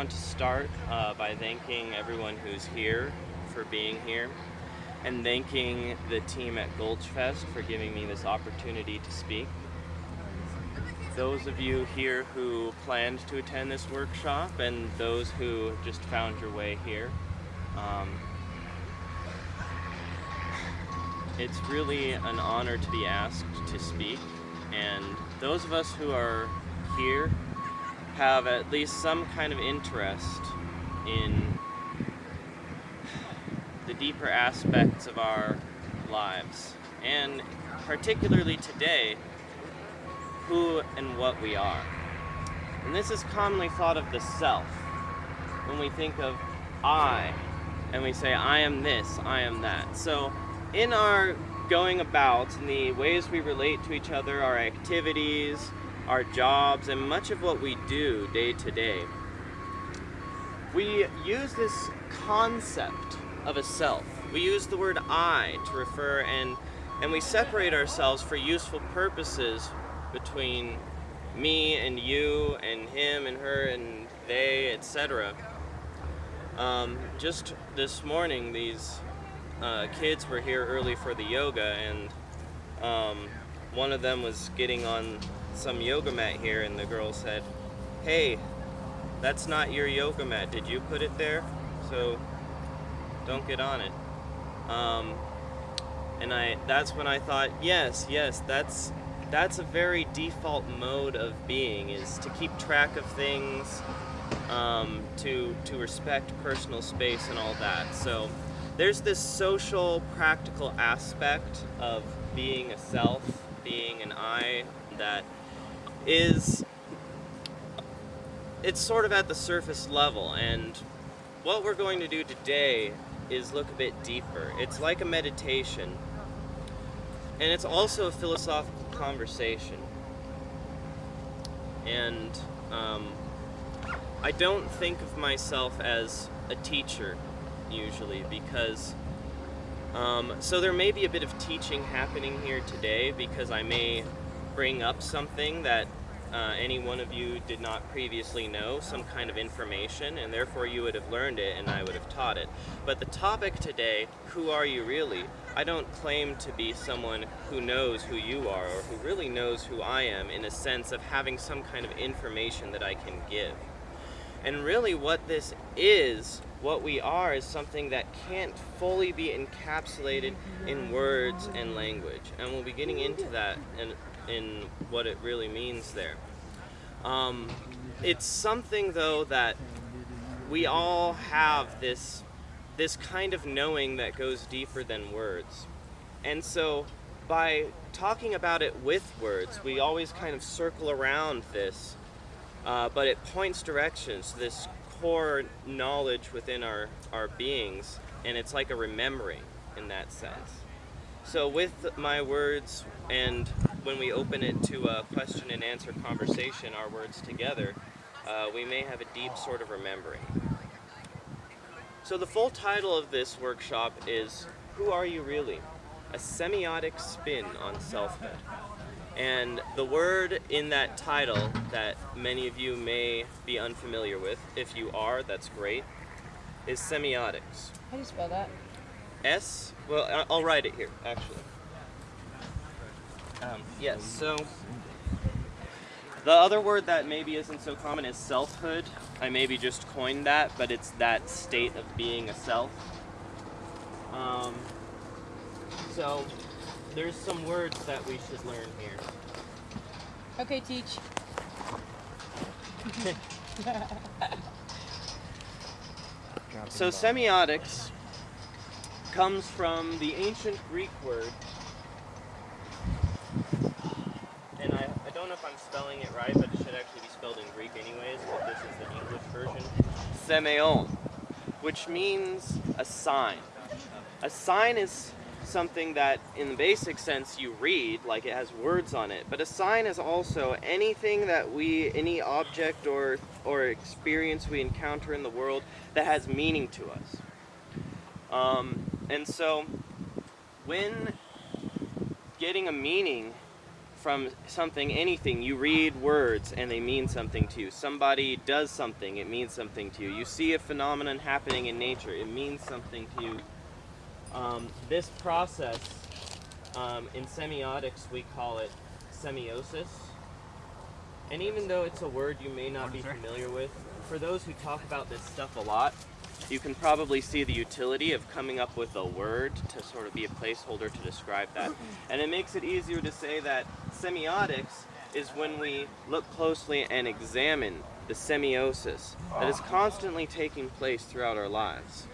Want to start uh, by thanking everyone who's here for being here and thanking the team at Gulchfest for giving me this opportunity to speak. Those of you here who planned to attend this workshop and those who just found your way here, um, it's really an honor to be asked to speak and those of us who are here have at least some kind of interest in the deeper aspects of our lives. And particularly today who and what we are. And this is commonly thought of the self. When we think of I and we say I am this I am that. So in our going about and the ways we relate to each other, our activities, our jobs, and much of what we do day to day, we use this concept of a self. We use the word I to refer and and we separate ourselves for useful purposes between me and you and him and her and they, etc. Um, just this morning, these uh, kids were here early for the yoga and um, one of them was getting on some yoga mat here and the girl said, hey, that's not your yoga mat. Did you put it there? So don't get on it. Um, and I that's when I thought, yes, yes, that's that's a very default mode of being is to keep track of things, um, to to respect personal space and all that. So there's this social, practical aspect of being a self, being an I that is, it's sort of at the surface level, and what we're going to do today is look a bit deeper. It's like a meditation, and it's also a philosophical conversation. And um, I don't think of myself as a teacher usually because um, so there may be a bit of teaching happening here today because I may bring up something that uh, any one of you did not previously know, some kind of information, and therefore you would have learned it and I would have taught it. But the topic today, who are you really? I don't claim to be someone who knows who you are or who really knows who I am in a sense of having some kind of information that I can give. And really what this is what we are is something that can't fully be encapsulated in words and language. And we'll be getting into that in, in what it really means there. Um, it's something though that we all have this, this kind of knowing that goes deeper than words. And so by talking about it with words, we always kind of circle around this, uh, but it points directions, this core knowledge within our, our beings, and it's like a remembering in that sense. So with my words, and when we open it to a question and answer conversation, our words together, uh, we may have a deep sort of remembering. So the full title of this workshop is Who Are You Really? A Semiotic Spin on Selfhood. And the word in that title that many of you may be unfamiliar with, if you are, that's great, is semiotics. How do you spell that? S, well, I'll write it here, actually. Um, yes, so the other word that maybe isn't so common is selfhood. I maybe just coined that, but it's that state of being a self. Um, so there's some words that we should learn here. Okay, teach. so semiotics comes from the ancient Greek word, and I, I don't know if I'm spelling it right, but it should actually be spelled in Greek anyways, but this is the English version, semeion, which means a sign. A sign is something that in the basic sense you read, like it has words on it, but a sign is also anything that we, any object or, or experience we encounter in the world that has meaning to us. Um, and so when getting a meaning from something, anything. You read words and they mean something to you. Somebody does something, it means something to you. You see a phenomenon happening in nature, it means something to you. Um, this process, um, in semiotics, we call it semiosis. And even though it's a word you may not be familiar with, for those who talk about this stuff a lot, you can probably see the utility of coming up with a word to sort of be a placeholder to describe that. And it makes it easier to say that semiotics is when we look closely and examine the semiosis that is constantly taking place throughout our lives.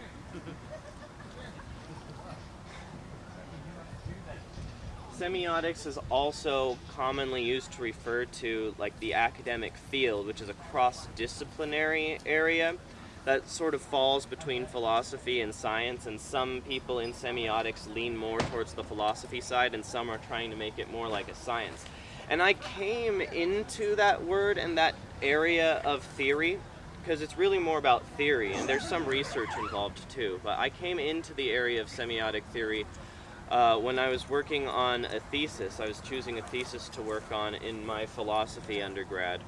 Semiotics is also commonly used to refer to like the academic field, which is a cross-disciplinary area that sort of falls between philosophy and science, and some people in semiotics lean more towards the philosophy side, and some are trying to make it more like a science. And I came into that word and that area of theory because it's really more about theory, and there's some research involved too. But I came into the area of semiotic theory uh, when I was working on a thesis. I was choosing a thesis to work on in my philosophy undergrad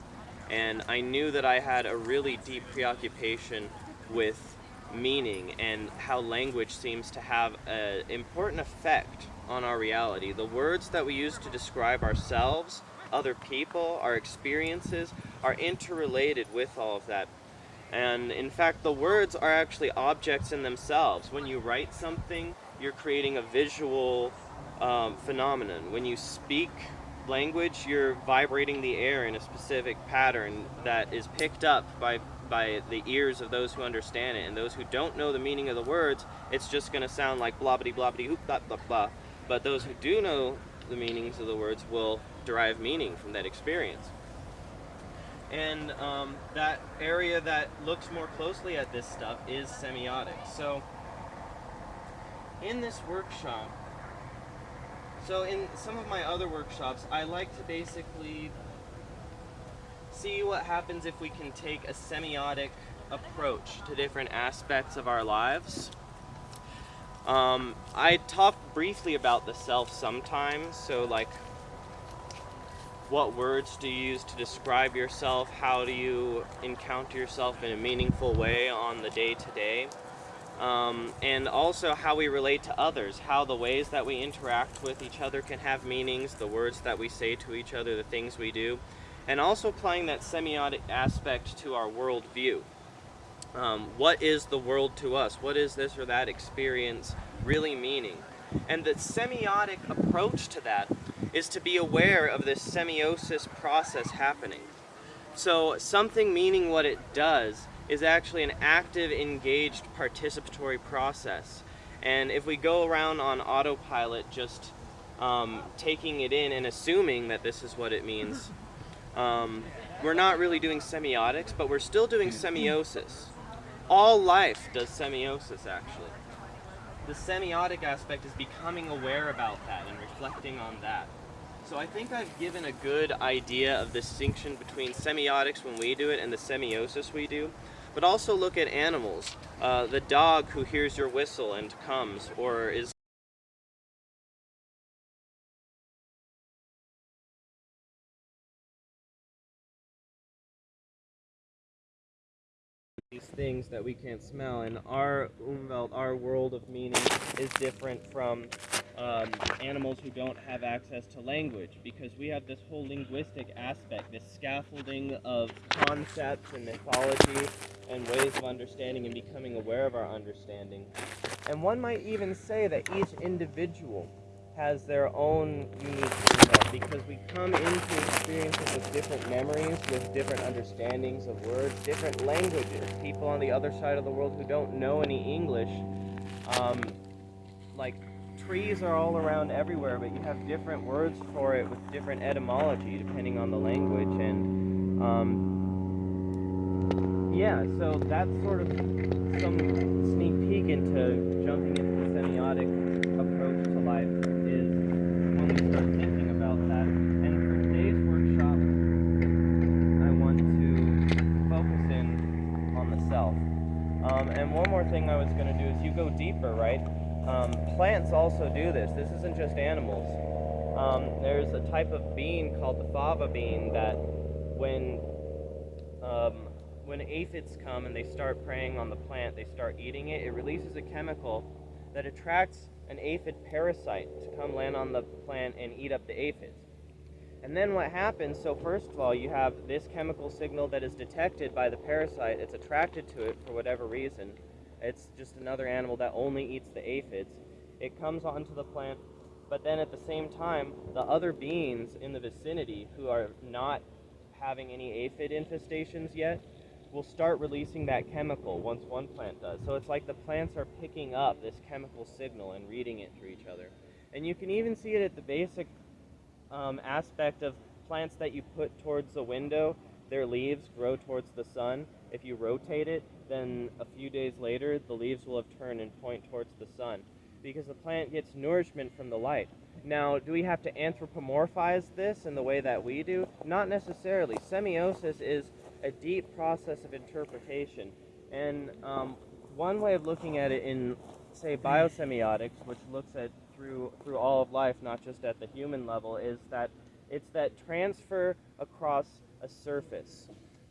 and I knew that I had a really deep preoccupation with meaning and how language seems to have an important effect on our reality. The words that we use to describe ourselves, other people, our experiences are interrelated with all of that. And in fact, the words are actually objects in themselves. When you write something, you're creating a visual um, phenomenon. When you speak language, you're vibrating the air in a specific pattern that is picked up by by the ears of those who understand it, and those who don't know the meaning of the words, it's just going to sound like blah blah blah blah blah blah blah. But those who do know the meanings of the words will derive meaning from that experience. And um, that area that looks more closely at this stuff is semiotics. So, in this workshop, so in some of my other workshops, I like to basically see what happens if we can take a semiotic approach to different aspects of our lives. Um, I talk briefly about the self sometimes, so like what words do you use to describe yourself? How do you encounter yourself in a meaningful way on the day to day? Um, and also how we relate to others, how the ways that we interact with each other can have meanings, the words that we say to each other, the things we do, and also applying that semiotic aspect to our worldview. Um, what is the world to us? What is this or that experience really meaning? And the semiotic approach to that is to be aware of this semiosis process happening. So something meaning what it does is actually an active, engaged, participatory process. And if we go around on autopilot just um, taking it in and assuming that this is what it means, um, we're not really doing semiotics, but we're still doing semiosis. All life does semiosis, actually. The semiotic aspect is becoming aware about that and reflecting on that. So I think I've given a good idea of the distinction between semiotics when we do it and the semiosis we do. But also look at animals. Uh, the dog who hears your whistle and comes, or is these things that we can't smell and our umwelt, our world of meaning is different from um, animals who don't have access to language because we have this whole linguistic aspect, this scaffolding of concepts and mythology and ways of understanding and becoming aware of our understanding. And one might even say that each individual has their own unique because we come into experiences with different memories, with different understandings of words, different languages. People on the other side of the world who don't know any English, um, like trees are all around everywhere, but you have different words for it with different etymology depending on the language. And um, yeah, so that's sort of some sneak peek into jumping into the semiotic approach to life is when we start thinking about that. And for today's workshop, I want to focus in on the self. Um, and one more thing I was going to do is you go deeper, right? Um, plants also do this. This isn't just animals. Um, there's a type of bean called the fava bean that when um, when aphids come and they start preying on the plant, they start eating it, it releases a chemical that attracts an aphid parasite to come land on the plant and eat up the aphids. And then what happens, so first of all, you have this chemical signal that is detected by the parasite, it's attracted to it for whatever reason. It's just another animal that only eats the aphids. It comes onto the plant, but then at the same time, the other beans in the vicinity who are not having any aphid infestations yet will start releasing that chemical once one plant does. So it's like the plants are picking up this chemical signal and reading it through each other. And you can even see it at the basic um, aspect of plants that you put towards the window. Their leaves grow towards the sun. If you rotate it, then a few days later, the leaves will have turned and point towards the sun because the plant gets nourishment from the light. Now, do we have to anthropomorphize this in the way that we do? Not necessarily. Semiosis is a deep process of interpretation. And um, one way of looking at it in, say, biosemiotics, which looks at through through all of life, not just at the human level, is that it's that transfer across a surface.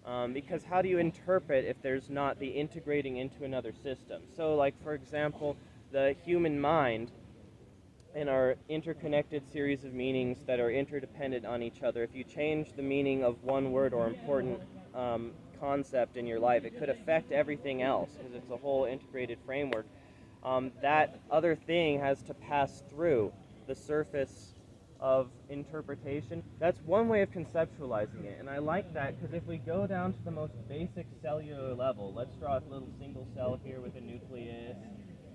Um, because how do you interpret if there's not the integrating into another system? So, like for example, the human mind and our interconnected series of meanings that are interdependent on each other. If you change the meaning of one word or important um, concept in your life, it could affect everything else because it's a whole integrated framework. Um, that other thing has to pass through the surface of interpretation. That's one way of conceptualizing it, and I like that because if we go down to the most basic cellular level, let's draw a little single cell here with a nucleus,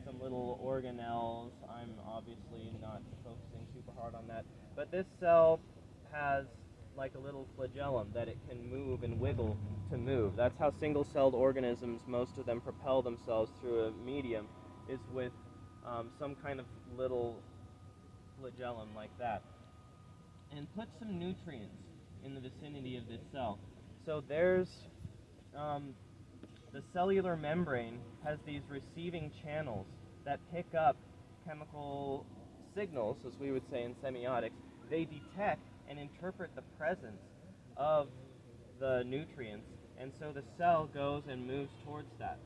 some little organelles. I'm obviously not focusing super hard on that, but this cell has like a little flagellum that it can move and wiggle to move. That's how single-celled organisms, most of them propel themselves through a medium, is with um, some kind of little flagellum like that. And put some nutrients in the vicinity of this cell. So there's um, the cellular membrane has these receiving channels that pick up chemical signals, as we would say in semiotics. They detect and interpret the presence of the nutrients, and so the cell goes and moves towards that.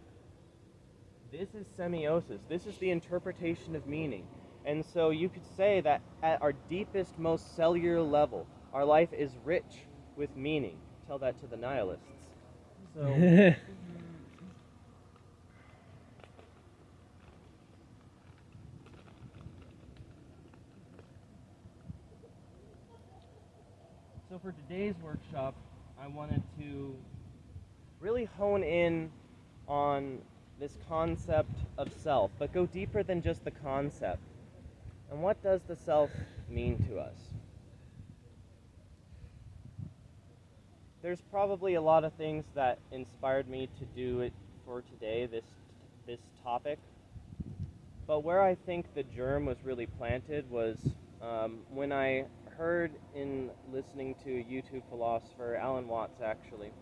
This is semiosis. This is the interpretation of meaning. And so you could say that at our deepest, most cellular level, our life is rich with meaning. Tell that to the nihilists. So So for today's workshop, I wanted to really hone in on this concept of self, but go deeper than just the concept. And what does the self mean to us? There's probably a lot of things that inspired me to do it for today, this this topic. But where I think the germ was really planted was um, when I heard in listening to a YouTube philosopher, Alan Watts actually,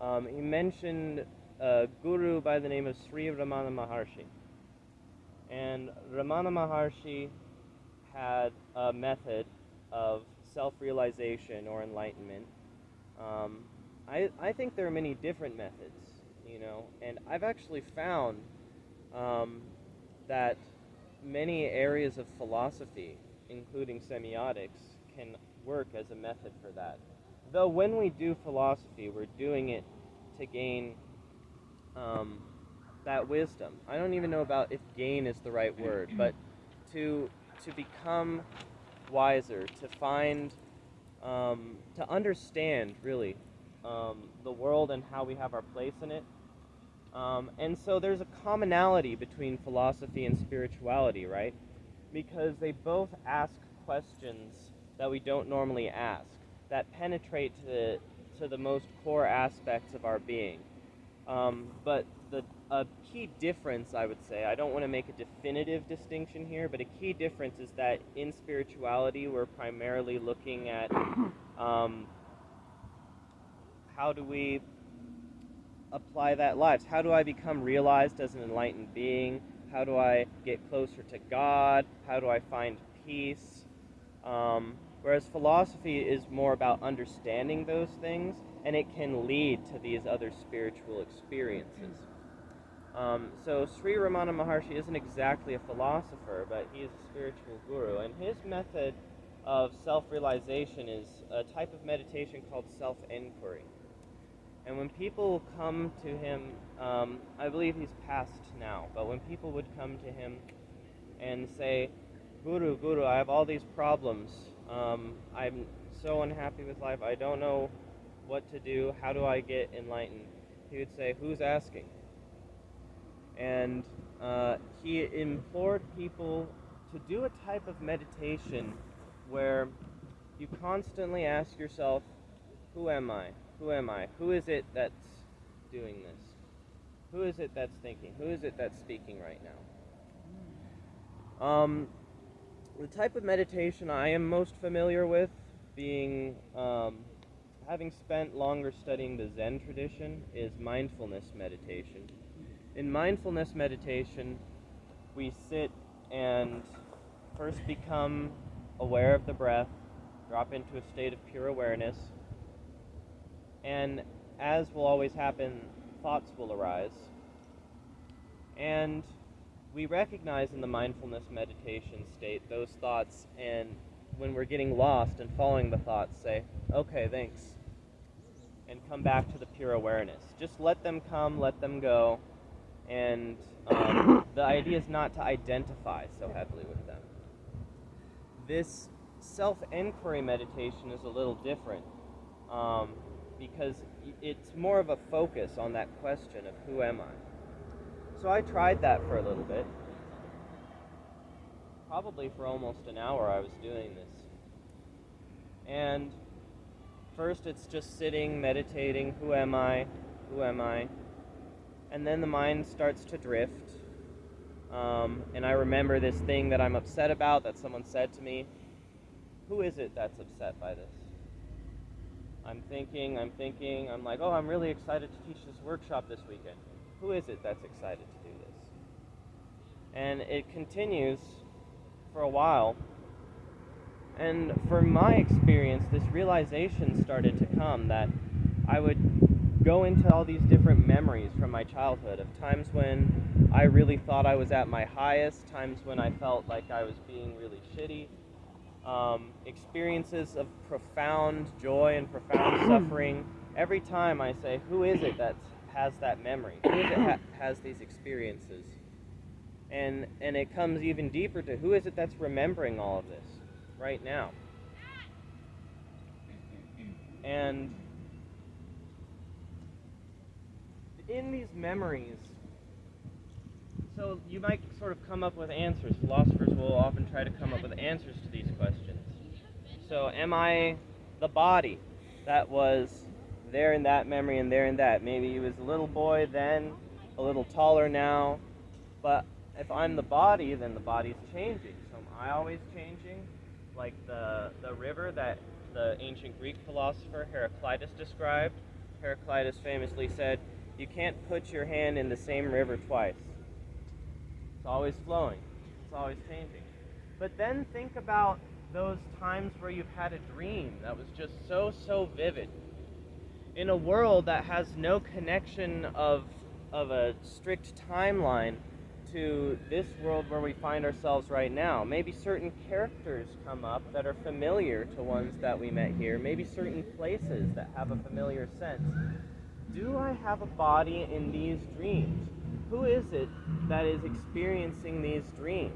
um, he mentioned a guru by the name of Sri Ramana Maharshi. And Ramana Maharshi had a method of self realization or enlightenment. Um, I, I think there are many different methods, you know, and I've actually found um, that many areas of philosophy, including semiotics, can work as a method for that. Though when we do philosophy, we're doing it to gain um, that wisdom. I don't even know about if gain is the right word, but to to become wiser, to find, um, to understand really um, the world and how we have our place in it. Um, and so there's a commonality between philosophy and spirituality, right? Because they both ask questions that we don't normally ask, that penetrate to the, to the most core aspects of our being. Um, but a key difference, I would say, I don't want to make a definitive distinction here, but a key difference is that in spirituality, we're primarily looking at um, how do we apply that lives? How do I become realized as an enlightened being? How do I get closer to God? How do I find peace? Um, whereas philosophy is more about understanding those things, and it can lead to these other spiritual experiences. Um, so Sri Ramana Maharshi isn't exactly a philosopher, but he is a spiritual guru, and his method of self-realization is a type of meditation called self-inquiry. And when people come to him, um, I believe he's passed now, but when people would come to him and say, Guru, Guru, I have all these problems. Um, I'm so unhappy with life. I don't know what to do. How do I get enlightened? He would say, Who's asking? And uh, he implored people to do a type of meditation where you constantly ask yourself, Who am I? Who am I? Who is it that's doing this? Who is it that's thinking? Who is it that's speaking right now? Um, the type of meditation I am most familiar with, being um, having spent longer studying the Zen tradition, is mindfulness meditation. In mindfulness meditation, we sit and first become aware of the breath, drop into a state of pure awareness, and as will always happen, thoughts will arise. And we recognize in the mindfulness meditation state those thoughts, and when we're getting lost and following the thoughts, say, okay, thanks, and come back to the pure awareness. Just let them come, let them go, and um, the idea is not to identify so heavily with them. This self inquiry meditation is a little different. Um, because it's more of a focus on that question of who am I. So I tried that for a little bit. Probably for almost an hour I was doing this. And first it's just sitting, meditating, who am I? Who am I? And then the mind starts to drift. Um, and I remember this thing that I'm upset about that someone said to me. Who is it that's upset by this? I'm thinking, I'm thinking, I'm like, oh, I'm really excited to teach this workshop this weekend. Who is it that's excited to do this? And it continues for a while. And from my experience, this realization started to come that I would go into all these different memories from my childhood of times when I really thought I was at my highest, times when I felt like I was being really shitty, um, experiences of profound joy and profound suffering. Every time I say, who is it that has that memory? Who is it ha- has these experiences? And, and it comes even deeper to who is it that's remembering all of this right now? And in these memories, so you might sort of come up with answers. Philosophers will often try to come up with answers to these questions. So, am I the body that was there in that memory and there in that? Maybe he was a little boy then, a little taller now. But if I'm the body, then the body's changing. So am I always changing? Like the, the river that the ancient Greek philosopher Heraclitus described. Heraclitus famously said, You can't put your hand in the same river twice It's always flowing, it's always changing. But then think about those times where you've had a dream that was just so, so vivid. In a world that has no connection of, of a strict timeline to this world where we find ourselves right now. Maybe certain characters come up that are familiar to ones that we met here. Maybe certain places that have a familiar sense. Do I have a body in these dreams? who is it that is experiencing these dreams?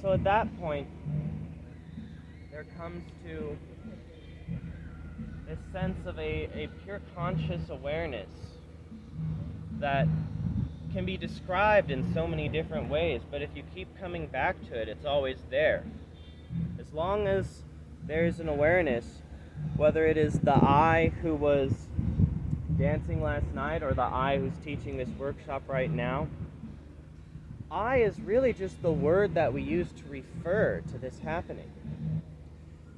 So at that point, there comes to a sense of a, a pure conscious awareness that can be described in so many different ways, but if you keep coming back to it, it's always there. As long as there's an awareness, whether it is the I who was dancing last night or the I who's teaching this workshop right now. I is really just the word that we use to refer to this happening,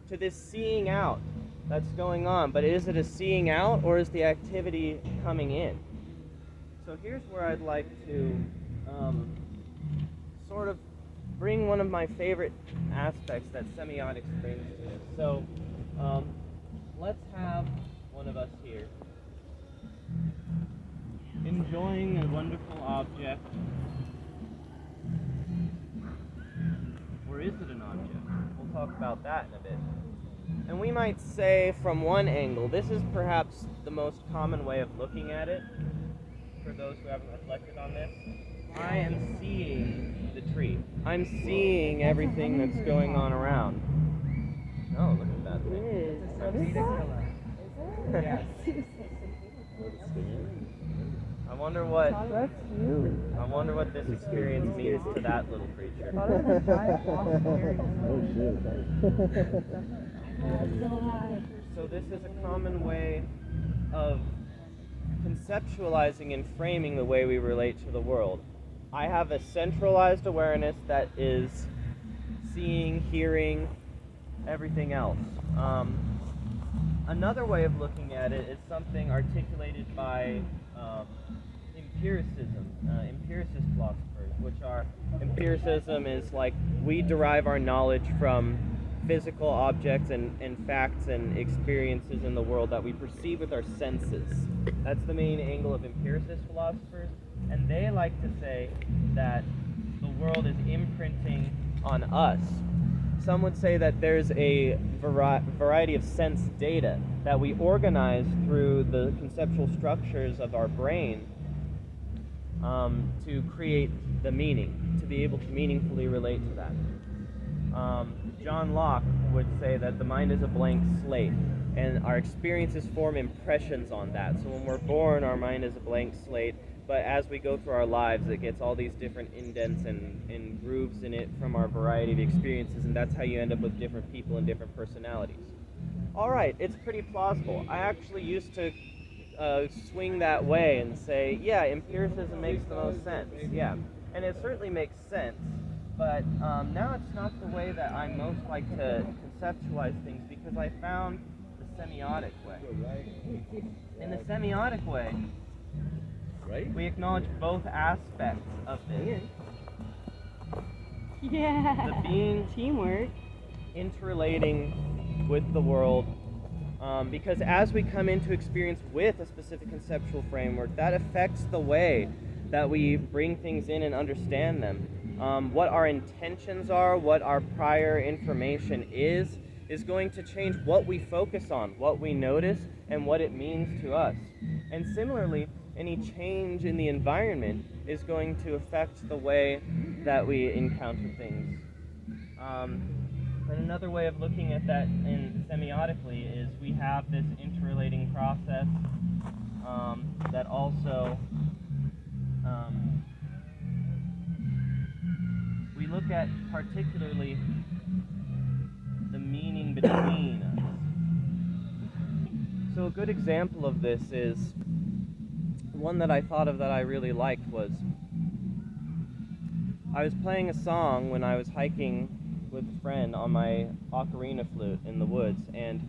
to this seeing out that's going on. But is it a seeing out or is the activity coming in? So here's where I'd like to um, sort of bring one of my favorite aspects that semiotics brings to this. So, um, let's have one of us here enjoying a wonderful object. Or is it an object? We'll talk about that in a bit. And we might say from one angle, this is perhaps the most common way of looking at it, for those who haven't reflected on this. I am seeing the tree. I'm seeing everything that's going on around. Oh, look at that thing. Yes. I wonder what That's you. I wonder what this experience means to that little creature. Thought it was a giant wasp carrying oh, So this is a common way of conceptualizing and framing the way we relate to the world. I have a centralized awareness that is seeing, hearing, everything else. Um, another way of looking at it is something articulated by um, empiricism, uh, empiricist philosophers, which are empiricism is like we derive our knowledge from physical objects and, and facts and experiences in the world that we perceive with our senses. That's the main angle of empiricist philosophers, and they like to say that the world is imprinting on us. Some would say that there's a vari- variety of sense data that we organize through the conceptual structures of our brain um, to create the meaning, to be able to meaningfully relate to that. Um, John Locke would say that the mind is a blank slate, and our experiences form impressions on that. So when we're born, our mind is a blank slate, but as we go through our lives, it gets all these different indents and, and grooves in it from our variety of experiences, and that's how you end up with different people and different personalities. All right, it's pretty plausible. I actually used to uh, swing that way and say, yeah, empiricism makes the most sense. Yeah, and it certainly makes sense. But um, now it's not the way that I most like to conceptualize things because I found the semiotic way. In the semiotic way, we acknowledge both aspects of this. Yeah. The being Teamwork. interrelating with the world um, because as we come into experience with a specific conceptual framework that affects the way that we bring things in and understand them um, what our intentions are what our prior information is is going to change what we focus on what we notice and what it means to us and similarly any change in the environment is going to affect the way that we encounter things um, and another way of looking at that in semiotically is we have this interrelating process um, that also um, we look at particularly the meaning between us. So a good example of this is one that I thought of that I really liked was I was playing a song when I was hiking with a friend on my ocarina flute in the woods, and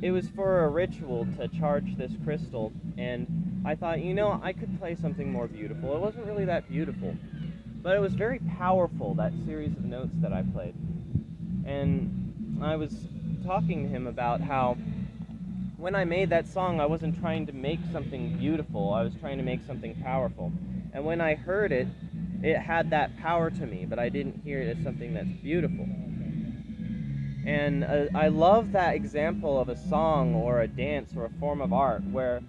it was for a ritual to charge this crystal. And I thought, you know, I could play something more beautiful. It wasn't really that beautiful, but it was very powerful, that series of notes that I played. And I was talking to him about how when I made that song, I wasn't trying to make something beautiful, I was trying to make something powerful. And when I heard it, it had that power to me, but I didn't hear it as something that's beautiful. And uh, I love that example of a song or a dance or a form of art where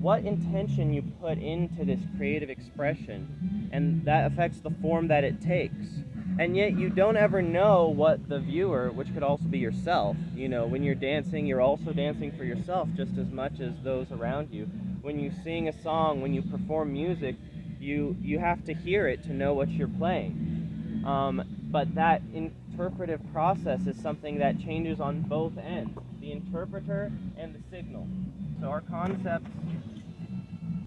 what intention you put into this creative expression and that affects the form that it takes. And yet you don't ever know what the viewer, which could also be yourself, you know, when you're dancing, you're also dancing for yourself just as much as those around you. When you sing a song, when you perform music, you you have to hear it to know what you're playing. Um, but that interpretive process is something that changes on both ends, the interpreter and the signal. So our concepts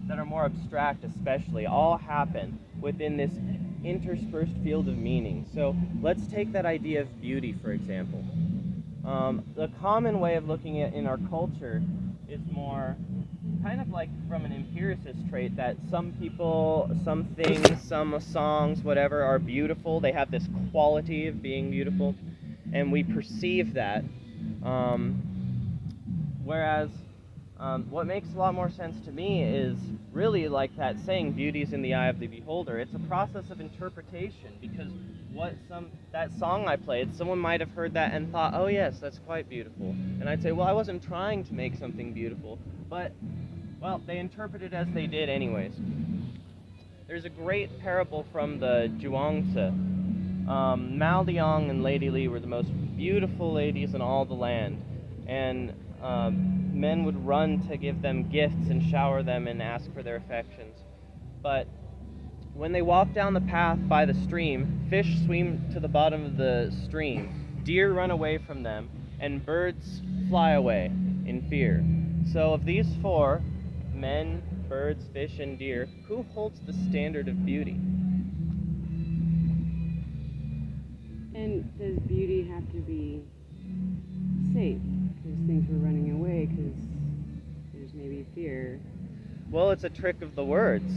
that are more abstract especially all happen within this interspersed field of meaning. So let's take that idea of beauty for example. Um, the common way of looking at in our culture is more kind of like from an empiricist trait that some people, some things, some songs, whatever, are beautiful. They have this quality of being beautiful, and we perceive that. Um, whereas um, what makes a lot more sense to me is really like that saying, "Beauty's in the eye of the beholder." It's a process of interpretation because what some that song I played, someone might have heard that and thought, "Oh yes, that's quite beautiful," and I'd say, "Well, I wasn't trying to make something beautiful, but well, they interpreted as they did anyways." There's a great parable from the Zhuangzi. Um, Mao Liang and Lady Li were the most beautiful ladies in all the land, and um, men would run to give them gifts and shower them and ask for their affections. But when they walk down the path by the stream, fish swim to the bottom of the stream, deer run away from them, and birds fly away in fear. So, of these four men, birds, fish, and deer who holds the standard of beauty? And does beauty have to be safe? Because things were running away because there's maybe fear. Well, it's a trick of the words.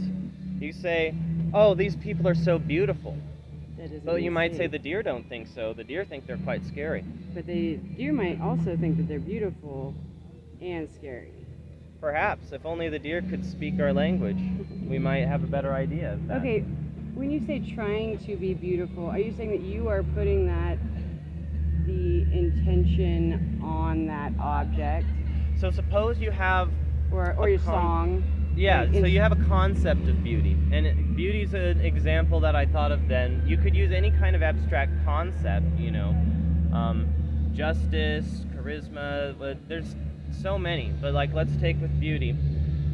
You say, oh, these people are so beautiful. But you might say the deer don't think so. The deer think they're quite scary. But the deer might also think that they're beautiful and scary. Perhaps, if only the deer could speak our language, we might have a better idea of that. Okay, when you say trying to be beautiful, are you saying that you are putting that the intention on that object So suppose you have, or or your song? yeah, Like, so you have a concept of beauty. And beauty's an example that I thought of then. You could use any kind of abstract concept, you know, um, justice, charisma, but there's so many. But like, let's take with beauty.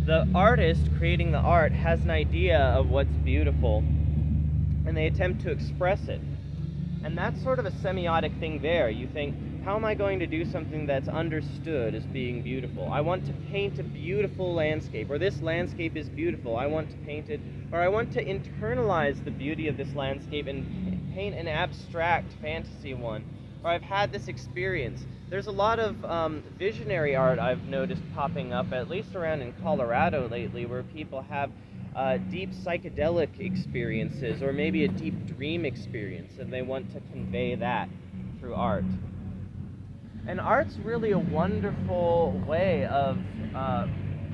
The artist creating the art has an idea of what's beautiful, and they attempt to express it. And that's sort of a semiotic thing there. You think, how am I going to do something that's understood as being beautiful? I want to paint a beautiful landscape, or this landscape is beautiful. I want to paint it, or I want to internalize the beauty of this landscape and paint an abstract fantasy one. Or I've had this experience. There's a lot of um, visionary art I've noticed popping up, at least around in Colorado lately, where people have uh, deep psychedelic experiences or maybe a deep dream experience, and they want to convey that through art. And art's really a wonderful way of uh,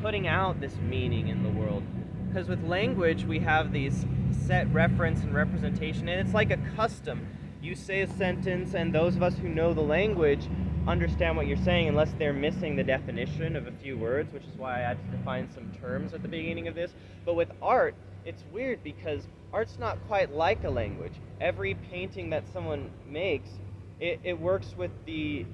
putting out this meaning in the world. Because with language, we have these set reference and representation, and it's like a custom. You say a sentence, and those of us who know the language understand what you're saying unless they're missing the definition of a few words, which is why I had to define some terms at the beginning of this. But with art, it's weird because art's not quite like a language. Every painting that someone makes, it, it works with the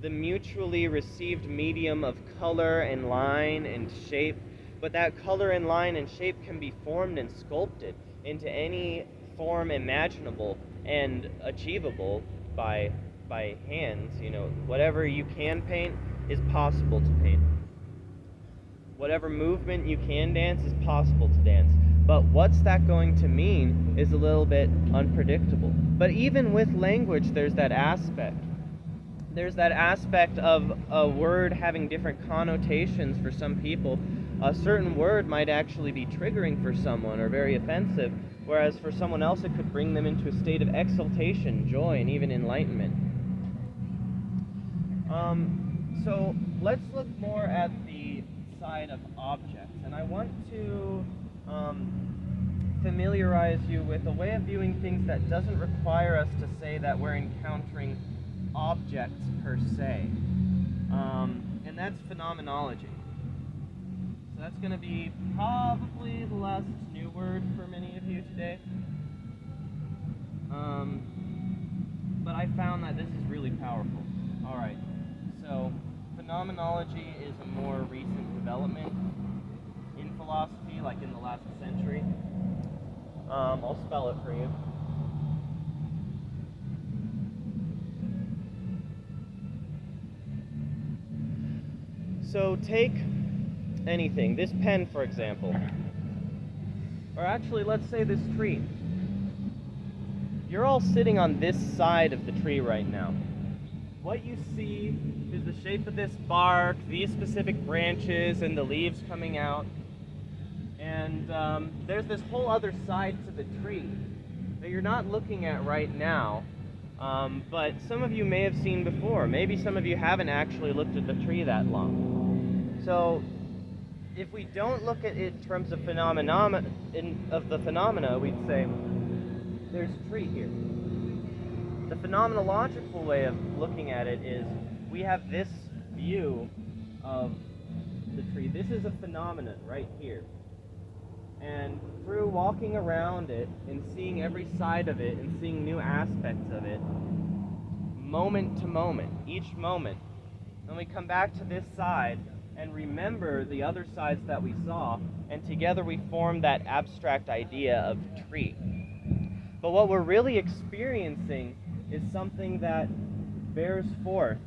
the mutually received medium of color and line and shape, but that color and line and shape can be formed and sculpted into any form imaginable and achievable by by hands, you know, whatever you can paint is possible to paint. Whatever movement you can dance is possible to dance. But what's that going to mean is a little bit unpredictable. But even with language, there's that aspect there's that aspect of a word having different connotations for some people. A certain word might actually be triggering for someone or very offensive, whereas for someone else it could bring them into a state of exaltation, joy, and even enlightenment. Um, so let's look more at the side of objects, and I want to um, familiarize you with a way of viewing things that doesn't require us to say that we're encountering objects per se. Um, and that's phenomenology. So that's going to be probably the last new word for many of you today. Um, but I found that this is really powerful. All right. So phenomenology is a more recent development in philosophy, like in the last century. Um, I'll spell it for you. So take anything, this pen for example, or actually let's say this tree. You're all sitting on this side of the tree right now. What you see is the shape of this bark, these specific branches, and the leaves coming out. And um, there's this whole other side to the tree that you're not looking at right now, um, but some of you may have seen before. Maybe some of you haven't actually looked at the tree that long. So, if we don't look at it in terms of phenomena in, of the phenomena, we'd say there's a tree here. Phenomenological way of looking at it is we have this view of the tree. This is a phenomenon right here. And through walking around it and seeing every side of it and seeing new aspects of it, moment to moment, each moment, then we come back to this side and remember the other sides that we saw, and together we form that abstract idea of tree. But what we're really experiencing is something that bears forth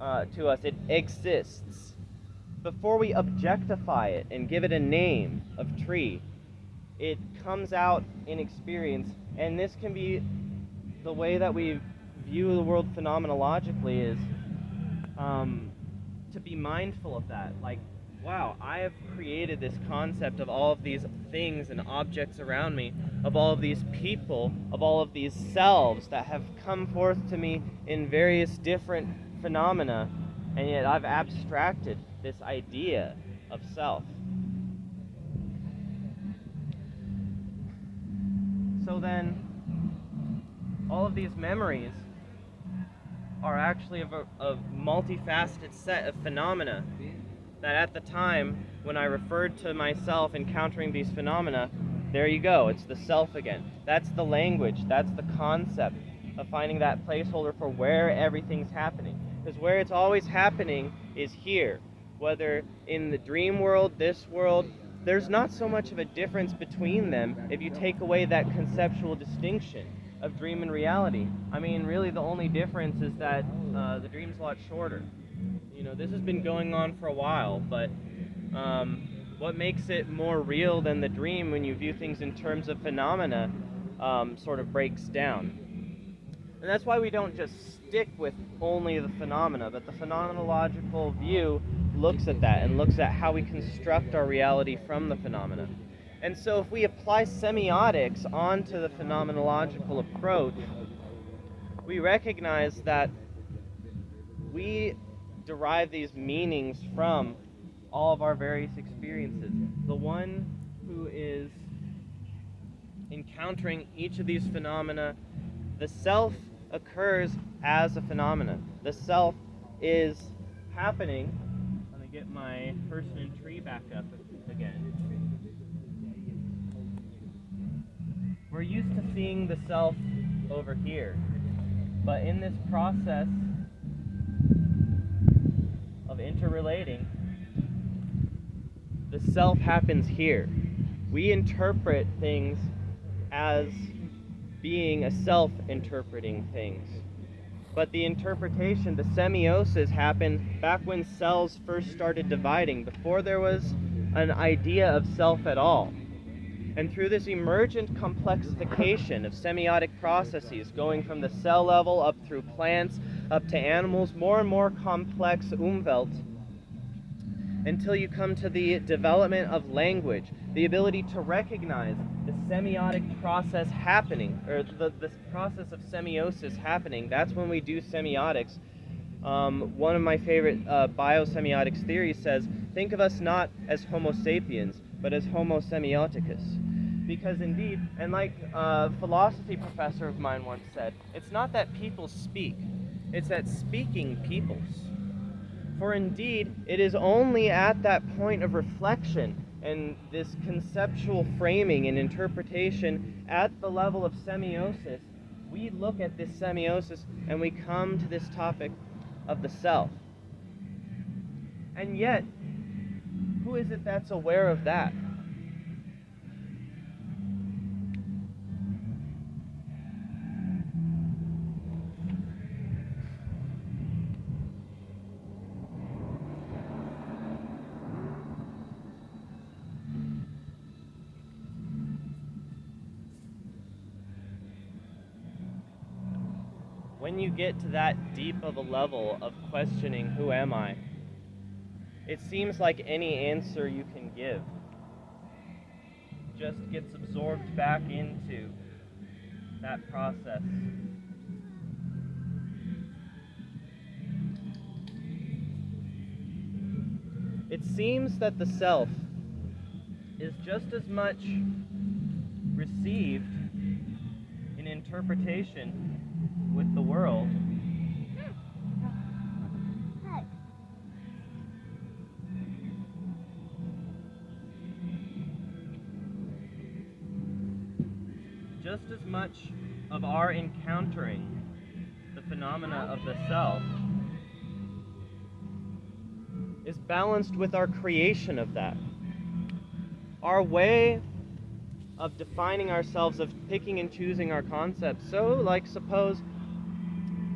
uh, to us, it exists. Before we objectify it and give it a name of tree, it comes out in experience, and this can be the way that we view the world phenomenologically is um, to be mindful of that. Like, wow, I have created this concept of all of these things and objects around me, of all of these people, of all of these selves that have come forth to me in various different phenomena, and yet I've abstracted this idea of self. So then, all of these memories are actually of a of multifaceted set of phenomena that at the time when I referred to myself encountering these phenomena, there you go, it's the self again. That's the language, that's the concept of finding that placeholder for where everything's happening. Because where it's always happening is here. Whether in the dream world, this world, there's not so much of a difference between them if you take away that conceptual distinction of dream and reality. I mean, really, the only difference is that uh, the dream's a lot shorter. You know, this has been going on for a while, but um, what makes it more real than the dream when you view things in terms of phenomena um, sort of breaks down. And that's why we don't just stick with only the phenomena, but the phenomenological view looks at that and looks at how we construct our reality from the phenomena. And so if we apply semiotics onto the phenomenological approach, we recognize that we derive these meanings from all of our various experiences. The one who is encountering each of these phenomena, the self occurs as a phenomenon. The self is happening. Let me get my person and tree back up again. We're used to seeing the self over here, but in this process of interrelating, the self happens here. We interpret things as being a self interpreting things. But the interpretation, the semiosis, happened back when cells first started dividing, before there was an idea of self at all. And through this emergent complexification of semiotic processes, going from the cell level up through plants, up to animals, more and more complex umwelt, until you come to the development of language, the ability to recognize the semiotic process happening, or the, the process of semiosis happening. That's when we do semiotics. Um, one of my favorite uh, biosemiotics theories says, think of us not as Homo sapiens, but as Homo semioticus. Because indeed, and like a philosophy professor of mine once said, it's not that people speak, it's that speaking peoples. For indeed, it is only at that point of reflection and this conceptual framing and interpretation at the level of semiosis, we look at this semiosis and we come to this topic of the self. And yet, who is it that's aware of that? When you get to that deep of a level of questioning, who am I? It seems like any answer you can give just gets absorbed back into that process. It seems that the self is just as much received in interpretation with the world just as much of our encountering the phenomena of the self is balanced with our creation of that. Our way of defining ourselves, of picking and choosing our concepts. So, like, suppose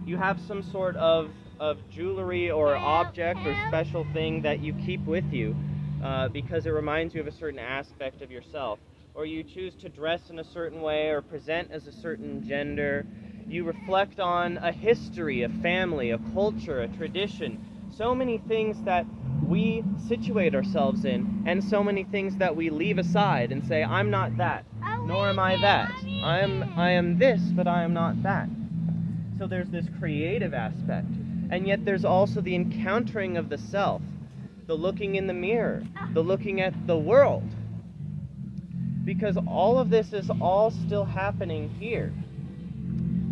you have some sort of, of jewelry or object or special thing that you keep with you uh, because it reminds you of a certain aspect of yourself. Or you choose to dress in a certain way or present as a certain gender. You reflect on a history, a family, a culture, a tradition. So many things that we situate ourselves in, and so many things that we leave aside and say, I'm not that, nor am I that. I am, I am this, but I am not that. So there's this creative aspect. And yet there's also the encountering of the self, the looking in the mirror, the looking at the world. Because all of this is all still happening here.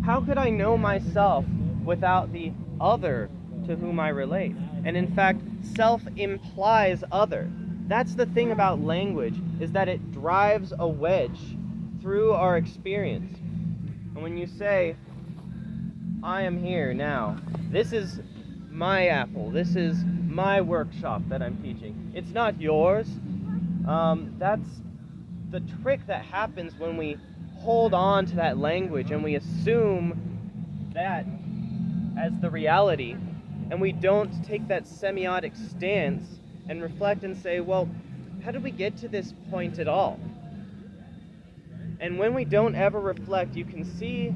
How could I know myself without the other to whom I relate? And in fact, self implies other. That's the thing about language is that it drives a wedge through our experience. And when you say I am here now. This is my apple. This is my workshop that I'm teaching. It's not yours. Um, that's the trick that happens when we hold on to that language and we assume that as the reality and we don't take that semiotic stance and reflect and say, well, how did we get to this point at all? And when we don't ever reflect, you can see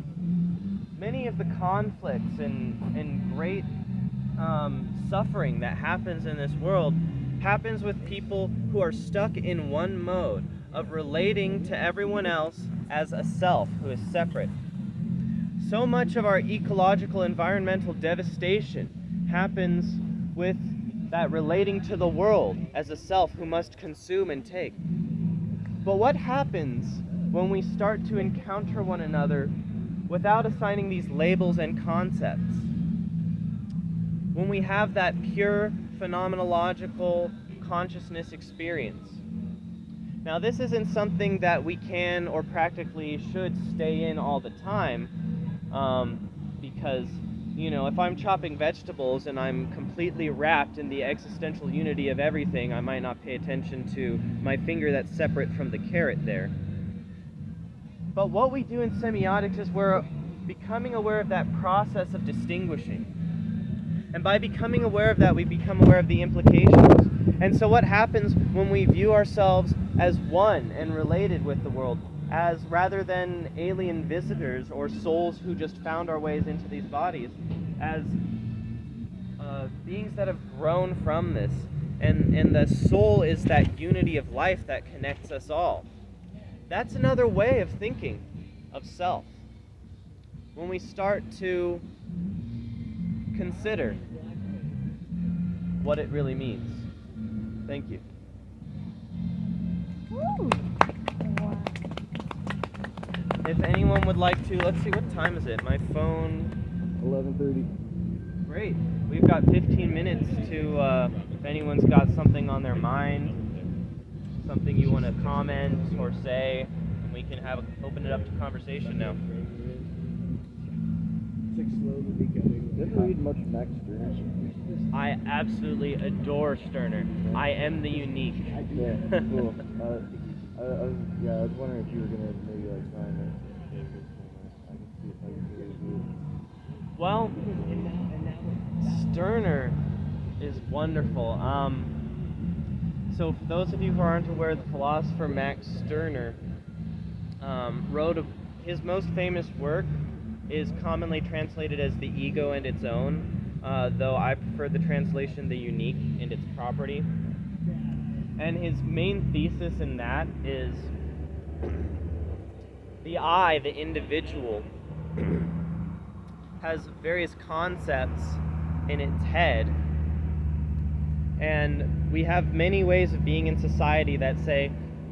many of the conflicts and, and great um, suffering that happens in this world happens with people who are stuck in one mode of relating to everyone else as a self who is separate. So much of our ecological environmental devastation happens with that relating to the world as a self who must consume and take. But what happens when we start to encounter one another without assigning these labels and concepts? When we have that pure phenomenological consciousness experience. Now, this isn't something that we can or practically should stay in all the time um, because, you know, if I'm chopping vegetables and I'm completely wrapped in the existential unity of everything, I might not pay attention to my finger that's separate from the carrot there. But what we do in semiotics is we're becoming aware of that process of distinguishing. And by becoming aware of that, we become aware of the implications. And so, what happens when we view ourselves as one and related with the world, as rather than alien visitors or souls who just found our ways into these bodies, as uh, beings that have grown from this? And, and the soul is that unity of life that connects us all. That's another way of thinking of self. When we start to consider what it really means. Thank you. If anyone would like to, let's see, what time is it? My phone. 11:30. Great. We've got 15 minutes to, uh, if anyone's got something on their mind, something you want to comment or say, and we can have a, open it up to conversation now. Six slowly becoming. Didn't read much Max Stirner. I absolutely adore Stirner. I am the unique. Yeah, cool. Uh, I, I was, yeah, I was wondering if you were gonna maybe like find it. I can see if I can figure it out. Well, Stirner is wonderful. Um, so, for those of you who aren't aware, the philosopher Max Stirner um, wrote a, his most famous work is commonly translated as the ego and its own, uh, though I prefer the translation the unique and its property. And his main thesis in that is the I, the individual, has various concepts in its head. And we have many ways of being in society that say,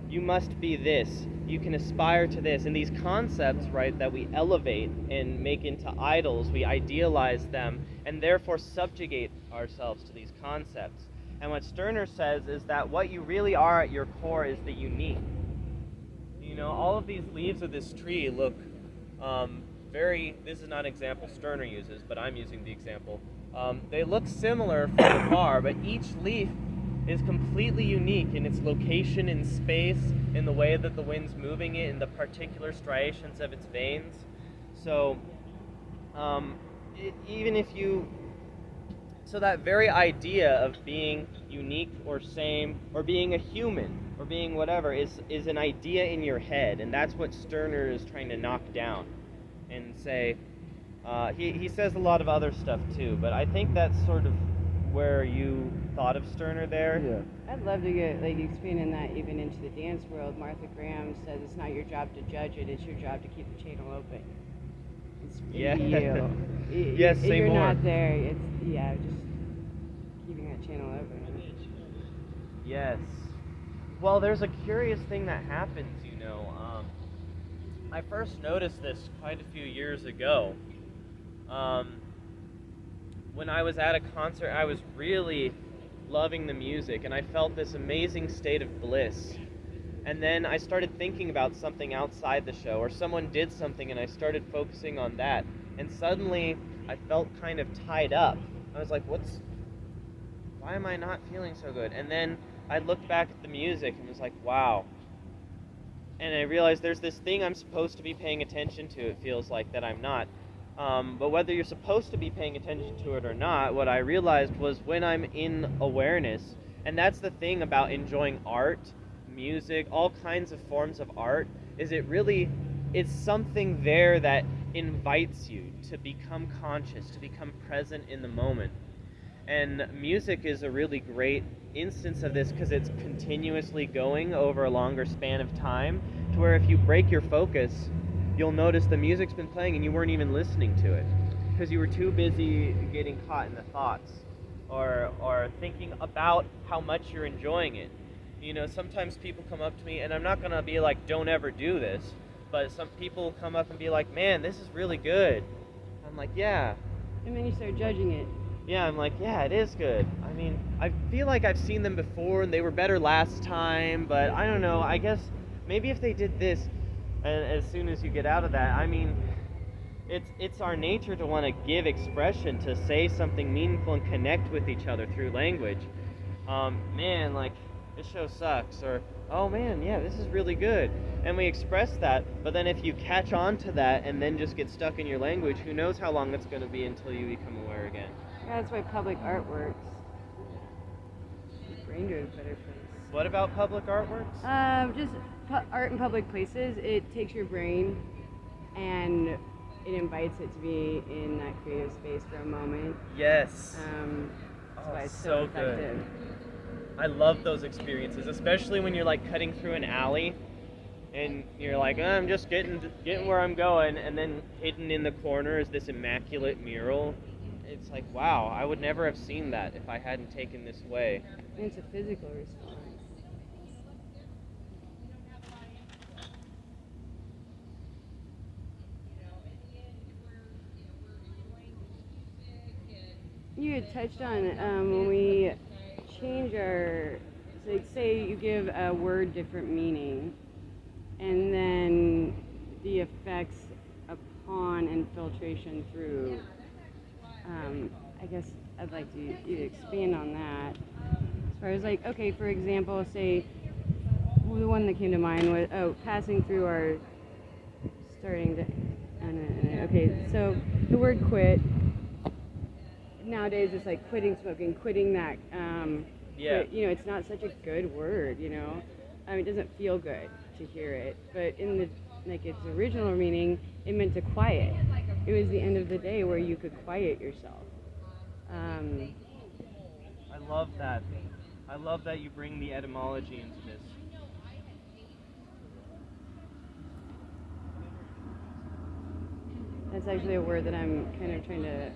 you must be this, you can aspire to this. And these concepts, right, that we elevate and make into idols, we idealize them and therefore subjugate ourselves to these concepts. And what Stirner says is that what you really are at your core is the unique. You know, all of these leaves of this tree look um, very, this is not an example Stirner uses, but I'm using the example. Um, they look similar from afar, but each leaf is completely unique in its location in space, in the way that the wind's moving it, in the particular striations of its veins. So, um, i even if you so that very idea of being unique or same or being a human or being whatever is is an idea in your head and that's what stirner is trying to knock down and say uh, he, he says a lot of other stuff too but i think that's sort of where you thought of stirner there Yeah. I'd love to get like expanding that even into the dance world. Martha Graham says it's not your job to judge it; it's your job to keep the channel open. It's Yeah. you. Y- Yes, if say you're more. not there, it's yeah, just keeping that channel open. Yes. Well, there's a curious thing that happens, you know. Um, I first noticed this quite a few years ago. Um, when I was at a concert, I was really loving the music, and I felt this amazing state of bliss. And then I started thinking about something outside the show, or someone did something, and I started focusing on that. And suddenly, I felt kind of tied up. I was like, what's why am I not feeling so good? And then I looked back at the music and was like, wow. And I realized there's this thing I'm supposed to be paying attention to, it feels like, that I'm not. Um, but whether you're supposed to be paying attention to it or not, what I realized was when I'm in awareness, and that's the thing about enjoying art, music, all kinds of forms of art, is it really, it's something there that invites you to become conscious, to become present in the moment. And music is a really great instance of this because it's continuously going over a longer span of time to where if you break your focus, you'll notice the music's been playing and you weren't even listening to it because you were too busy getting caught in the thoughts or or thinking about how much you're enjoying it. You know, sometimes people come up to me and I'm not going to be like don't ever do this, but some people come up and be like, "Man, this is really good." I'm like, "Yeah, And then you start judging it. yeah, I'm like, yeah, it is good. I mean, I feel like I've seen them before and they were better last time, but I don't know. I guess maybe if they did this, and as soon as you get out of that, I mean, it's it's our nature to want to give expression, to say something meaningful and connect with each other through language. Um, man, like this show sucks, or oh man, yeah, this is really good, and we express that. But then if you catch on to that and then just get stuck in your language, who knows how long it's going to be until you become aware again. Yeah, that's why public art works. Brain better place. What about public artworks? Um, just art in public places. It takes your brain and it invites it to be in that creative space for a moment. Yes. Um, that's Oh, why it's so so, good. I love those experiences, especially when you're like cutting through an alley and you're like, "Uh, I'm just getting getting where I'm going, and then hidden in the corner is this immaculate mural. It's like, wow, I would never have seen that if I hadn't taken this way. And it's a physical response. You had touched on um, when we change our, like say you give a word different meaning, and then the effects upon infiltration through. Um, I guess I'd like to expand on that. As far as like, okay, for example, say the one that came to mind was oh, passing through our starting to. Okay, so the word quit. Nowadays, it's like quitting smoking, quitting that. Um, Yeah. quit- you know, it's not such a good word. You know, I mean, it doesn't feel good to hear it. But in the like its original meaning, it meant to quiet it was the end of the day where you could quiet yourself. Um, I love that. I love that you bring the etymology into this. that's actually a word that I'm kind of trying to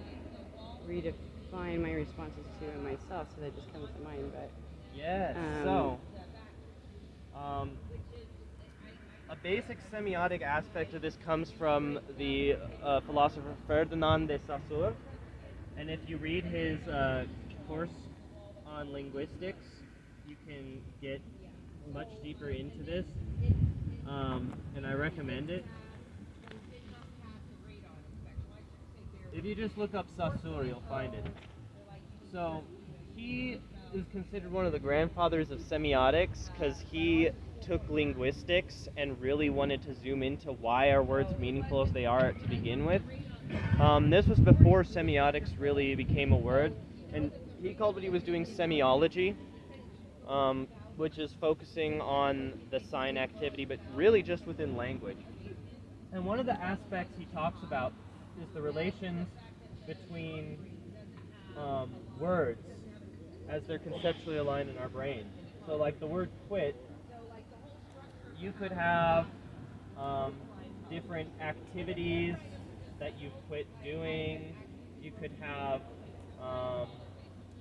redefine my responses to in myself, so that just comes to mind. But Yes. Um, so, um, a basic semiotic aspect of this comes from the uh, philosopher Ferdinand de Saussure, and if you read his uh, course on linguistics, you can get much deeper into this, um, and I recommend it. If you just look up Saussure, you'll find it. So, he is considered one of the grandfathers of semiotics because he took linguistics and really wanted to zoom into why are words meaningful as they are to begin with. Um, this was before semiotics really became a word, and he called what he was doing semiology, um, which is focusing on the sign activity, but really just within language. And one of the aspects he talks about is the relations between um, words as they're conceptually aligned in our brain. So, like the word quit, you could have um, different activities that you quit doing. You could have um,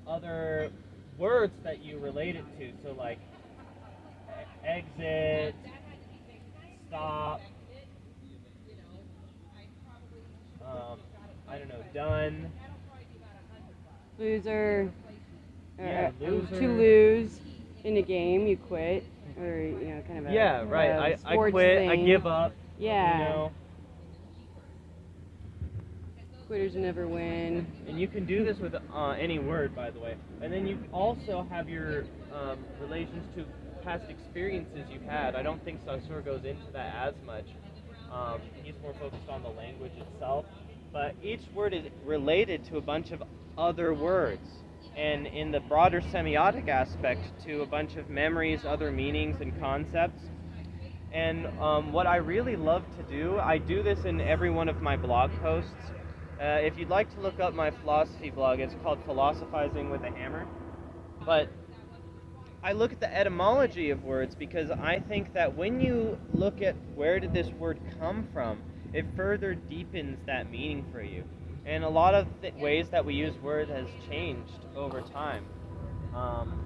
other words that you relate it to. So, like exit, stop, um, I don't know, done. loser, Yeah, uh, loser. to lose in a game, you quit, or you know, kind of a Yeah, right. a I, I quit. I give up. Yeah, You know, quitters never win. and you can do this with uh, any word, by the way. And then you also have your um, relations to past experiences you've had. I don't think Saussure goes into that as much. Um, he's more focused on the language itself. But each word is related to a bunch of other words. And in the broader semiotic aspect, to a bunch of memories, other meanings, and concepts. And um, what I really love to do, I do this in every one of my blog posts. Uh, if you'd like to look up my philosophy blog, it's called Philosophizing with a Hammer. But I look at the etymology of words because I think that when you look at where did this word come from, it further deepens that meaning for you. And a lot of the ways that we use words has changed over time. Um,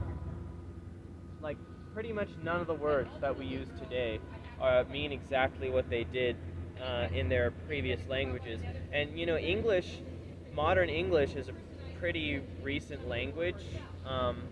like pretty much none of the words that we use today uh, mean exactly what they did uh, in their previous languages. And you know, English, modern English is a pretty recent language. Um,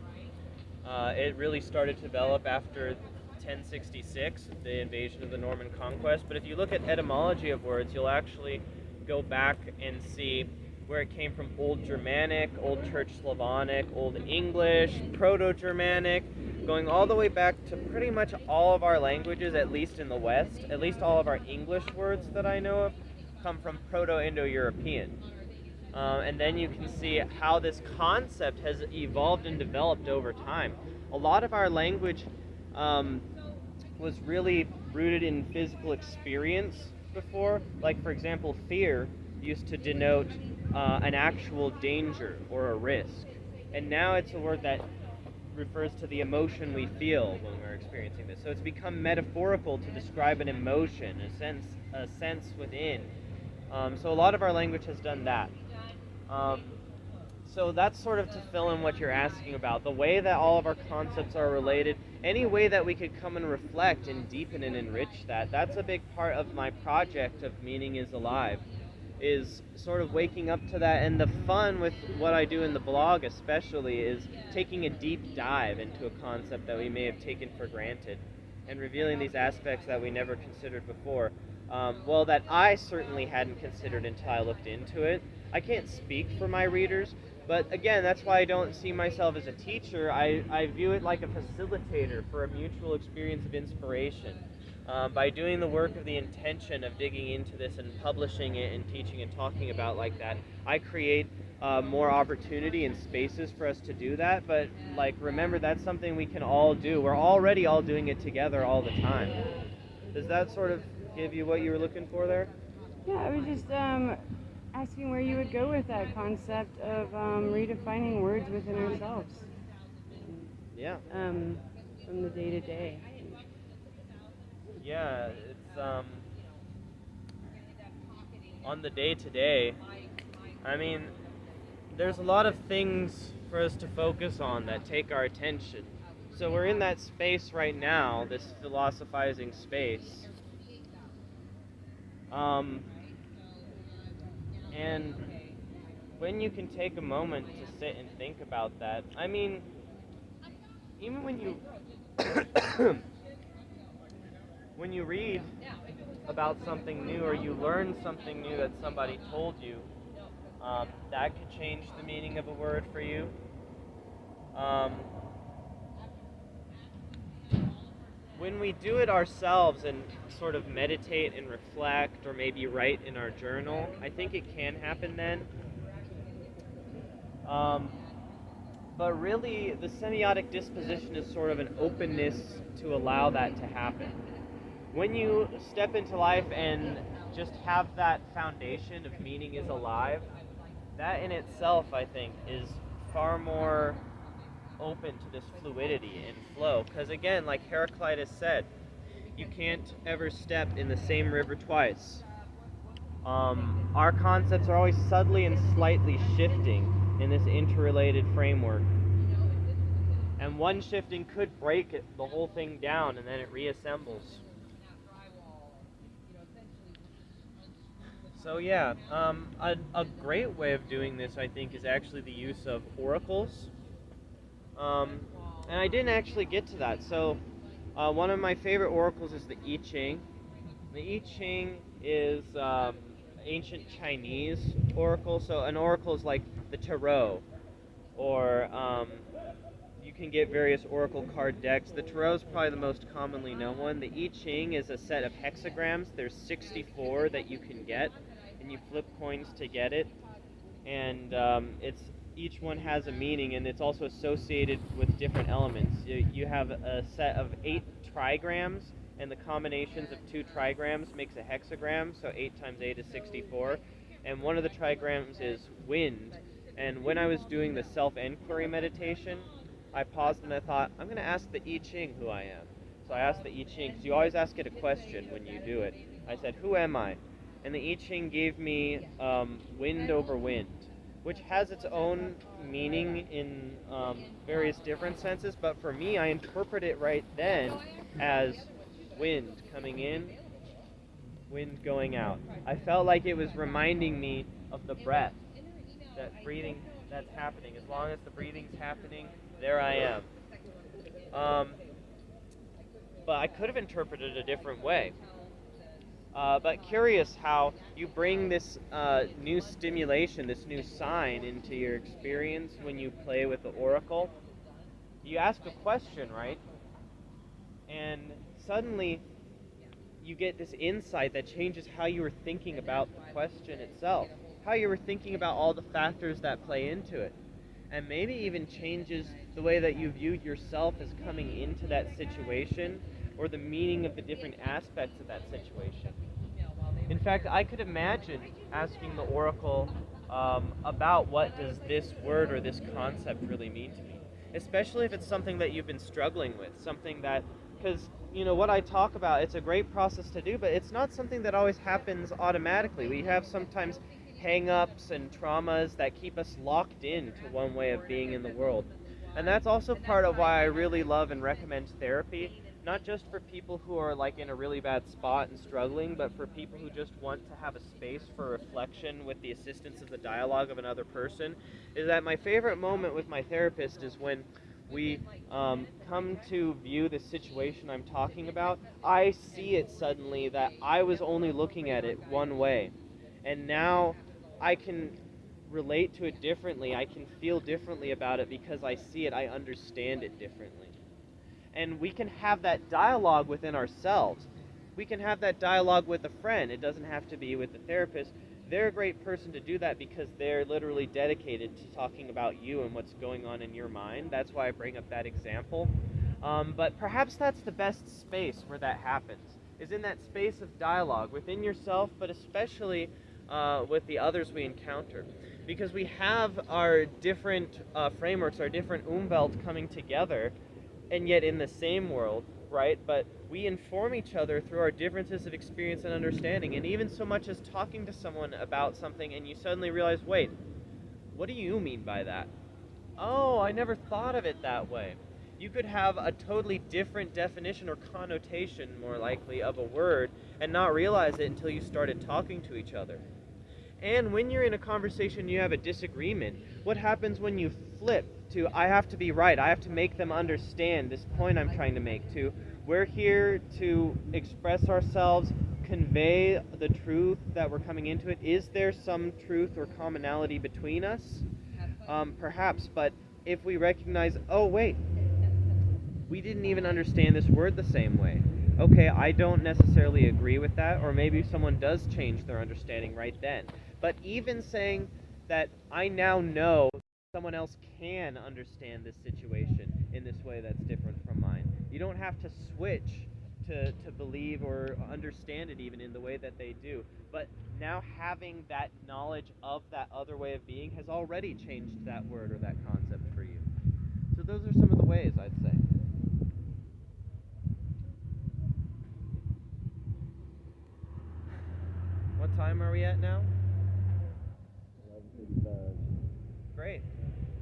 uh, it really started to develop after 1066, the invasion of the Norman conquest. But if you look at etymology of words, you'll actually go back and see where it came from Old Germanic, Old Church Slavonic, Old English, Proto Germanic, going all the way back to pretty much all of our languages, at least in the West. At least all of our English words that I know of come from Proto Indo European. Um, and then you can see how this concept has evolved and developed over time. A lot of our language um, was really rooted in physical experience before. Like, for example, fear used to denote uh, an actual danger or a risk. And now it's a word that refers to the emotion we feel when we're experiencing this. So it's become metaphorical to describe an emotion, a sense, a sense within. Um, so a lot of our language has done that. Um, so that's sort of to fill in what you're asking about. The way that all of our concepts are related, any way that we could come and reflect and deepen and enrich that, that's a big part of my project of Meaning is Alive, is sort of waking up to that. And the fun with what I do in the blog, especially, is taking a deep dive into a concept that we may have taken for granted and revealing these aspects that we never considered before. Um, well, that I certainly hadn't considered until I looked into it. I can't speak for my readers, but again, that's why I don't see myself as a teacher. I, I view it like a facilitator for a mutual experience of inspiration. Um, by doing the work of the intention of digging into this and publishing it and teaching and talking about like that, I create uh, more opportunity and spaces for us to do that. But like, remember, that's something we can all do. We're already all doing it together all the time. Does that sort of give you what you were looking for there? Yeah, I was just um, asking where you would go with that concept of um, redefining words within ourselves Yeah. um, from the day to day. Yeah, it's um on the day to day. I mean, there's a lot of things for us to focus on that take our attention. So we're in that space right now, this philosophizing space. Um, and when you can take a moment to sit and think about that, I mean, even when you when you read about something new or you learn something new that somebody told you, um, that could change the meaning of a word for you. Um, when we do it ourselves and sort of meditate and reflect or maybe write in our journal, I think it can happen then. Um, but really, the semiotic disposition is sort of an openness to allow that to happen. When you step into life and just have that foundation of meaning is alive, that in itself, I think, is far more open to this fluidity and flow. Because again, like Heraclitus said, you can't ever step in the same river twice. Um, our concepts are always subtly and slightly shifting in this interrelated framework. And one shifting could break it, the whole thing down and then it reassembles. So yeah, um, a, a great way of doing this, I think, is actually the use of oracles. Um, and I didn't actually get to that. So uh, one of my favorite oracles is the I Ching. The I Ching is um, ancient Chinese oracle. So an oracle is like the tarot, or um, you can get various oracle card decks. The tarot is probably the most commonly known one. The I Ching is a set of hexagrams. There's 64 that you can get, and you flip coins to get it. And um, it's each one has a meaning, and it's also associated with different elements. You, you have a set of eight trigrams, and the combinations of two trigrams makes a hexagram. So eight times eight is 64, and one of the trigrams is wind. And when I was doing the self-enquiry meditation, I paused and I thought, I'm going to ask the I Ching who I am. So I asked the I Ching, because you always ask it a question when you do it. I said, Who am I? And the I Ching gave me um, wind over wind, which has its own meaning in um, various different senses, but for me, I interpret it right then as wind coming in, wind going out. I felt like it was reminding me of the breath, that breathing that's happening. As long as the breathing's happening, there I am. Um, but I could have interpreted it a different way. Uh, but curious how you bring this uh, new stimulation, this new sign into your experience when you play with the oracle. You ask a question, right? And suddenly you get this insight that changes how you were thinking about the question itself, how you were thinking about all the factors that play into it, and maybe even changes the way that you viewed yourself as coming into that situation or the meaning of the different aspects of that situation. In fact, I could imagine asking the oracle um, about what does this word or this concept really mean to me, especially if it's something that you've been struggling with, something that, because you know what I talk about, it's a great process to do, but it's not something that always happens automatically. We have sometimes hang-ups and traumas that keep us locked in to one way of being in the world. And that's also part of why I really love and recommend therapy not just for people who are like in a really bad spot and struggling, but for people who just want to have a space for reflection with the assistance of the dialogue of another person, is that my favorite moment with my therapist is when we um, come to view the situation I'm talking about, I see it suddenly that I was only looking at it one way. And now I can relate to it differently. I can feel differently about it because I see it, I understand it differently and we can have that dialogue within ourselves. We can have that dialogue with a friend. It doesn't have to be with the therapist. They're a great person to do that because they're literally dedicated to talking about you and what's going on in your mind. That's why I bring up that example. Um, but perhaps that's the best space where that happens, is in that space of dialogue within yourself, but especially uh, with the others we encounter. Because we have our different uh, frameworks, our different umwelt coming together, and yet in the same world, right? But we inform each other through our differences of experience and understanding. And even so much as talking to someone about something, and you suddenly realize, wait, what do you mean by that? Oh, I never thought of it that way. You could have a totally different definition or connotation, more likely, of a word and not realize it until you started talking to each other. And when you're in a conversation, you have a disagreement. What happens when you flip to, I have to be right, I have to make them understand this point I'm trying to make, to, we're here to express ourselves, convey the truth that we're coming into it. Is there some truth or commonality between us? Um, perhaps, but if we recognize, oh, wait, we didn't even understand this word the same way. Okay, I don't necessarily agree with that, or maybe someone does change their understanding right then. But even saying that I now know someone else can understand this situation in this way that's different from mine. You don't have to switch to, to believe or understand it even in the way that they do. But now having that knowledge of that other way of being has already changed that word or that concept for you. So those are some of the ways I'd say. What time are we at now? 11:55. Great.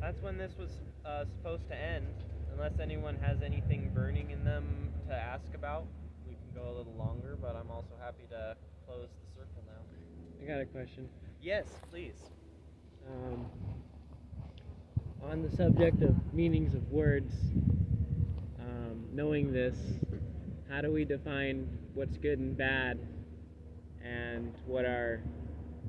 That's when this was uh, supposed to end. Unless anyone has anything burning in them to ask about, we can go a little longer, but I'm also happy to close the circle now. I got a question. Yes, please. Um, on the subject of meanings of words, um, knowing this, how do we define what's good and bad and what our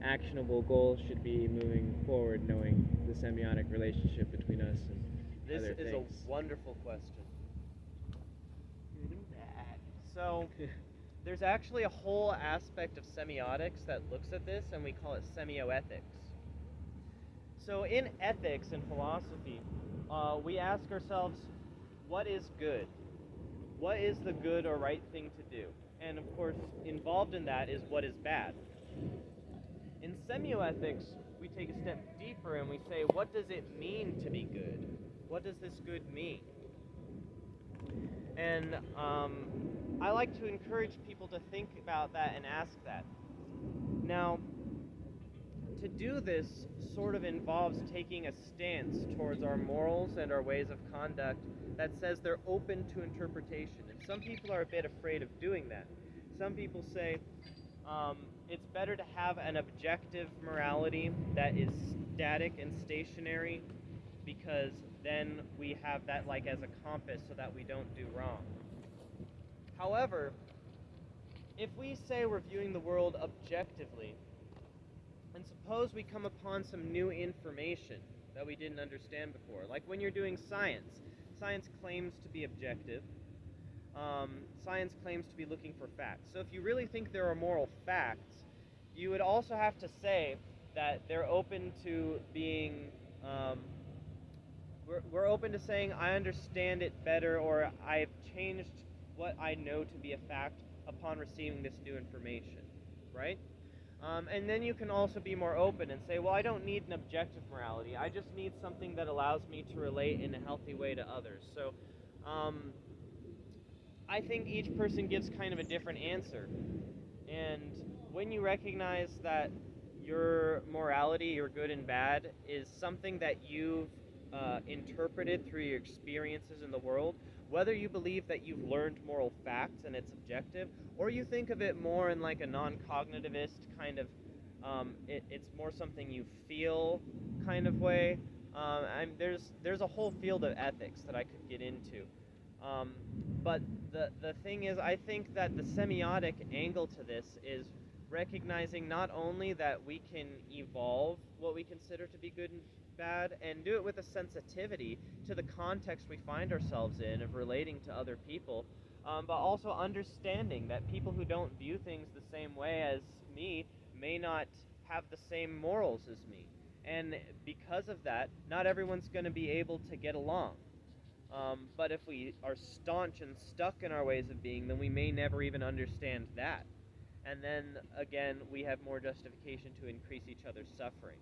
actionable goals should be moving forward, knowing the semiotic relationship between us and This other is things? a wonderful question. Good and bad. So, there's actually a whole aspect of semiotics that looks at this, and we call it semioethics. So, in ethics and philosophy, uh, we ask ourselves, what is good? What is the good or right thing to do? And of course, involved in that is what is bad. In semioethics, we take a step deeper and we say, what does it mean to be good? What does this good mean? And um, I like to encourage people to think about that and ask that. Now, to do this sort of involves taking a stance towards our morals and our ways of conduct that says they're open to interpretation. And some people are a bit afraid of doing that. Some people say um, it's better to have an objective morality that is static and stationary because then we have that like as a compass so that we don't do wrong. However, if we say we're viewing the world objectively, and suppose we come upon some new information that we didn't understand before, like when you're doing science, science claims to be objective. Um, science claims to be looking for facts. So if you really think there are moral facts, you would also have to say that they're open to being. Um, we're, we're open to saying I understand it better, or I've changed what I know to be a fact upon receiving this new information, right? Um, and then you can also be more open and say, well, I don't need an objective morality. I just need something that allows me to relate in a healthy way to others. So um, I think each person gives kind of a different answer. And when you recognize that your morality, your good and bad, is something that you've uh, interpreted through your experiences in the world, whether you believe that you've learned moral facts and it's objective, or you think of it more in like a non-cognitivist kind of, um, it, it's more something you feel kind of way. Um, I'm, there's there's a whole field of ethics that I could get into, um, but the the thing is, I think that the semiotic angle to this is recognizing not only that we can evolve what we consider to be good and bad and do it with a sensitivity to the context we find ourselves in of relating to other people, um, but also understanding that people who don't view things the same way as me may not have the same morals as me. And because of that, not everyone's going to be able to get along. Um, but if we are staunch and stuck in our ways of being, then we may never even understand that. And then again, we have more justification to increase each other's suffering.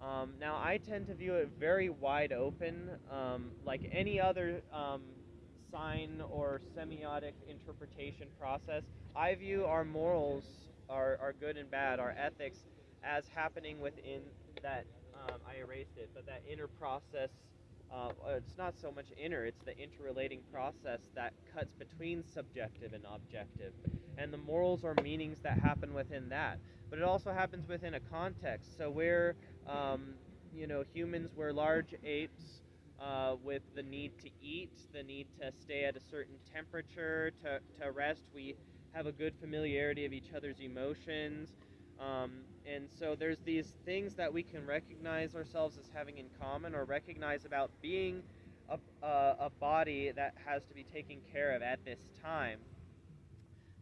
Um, now, I tend to view it very wide open, um, like any other um, sign or semiotic interpretation process. I view our morals, our, our good and bad, our ethics, as happening within that. Um, I erased it, but that inner process. Uh, it's not so much inner; it's the interrelating process that cuts between subjective and objective, and the morals are meanings that happen within that. But it also happens within a context. So we're, um, you know, humans, we're large apes uh, with the need to eat, the need to stay at a certain temperature, to, to rest. We have a good familiarity of each other's emotions. Um, and so there's these things that we can recognize ourselves as having in common or recognize about being a, a, a body that has to be taken care of at this time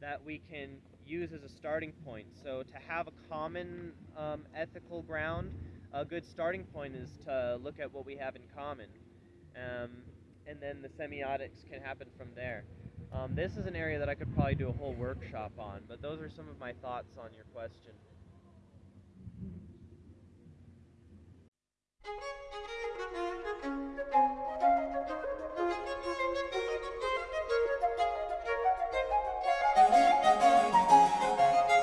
that we can use as a starting point. So to have a common um, ethical ground, a good starting point is to look at what we have in common. Um, and then the semiotics can happen from there. Um, this is an area that I could probably do a whole workshop on, but those are some of my thoughts on your question. Thank you.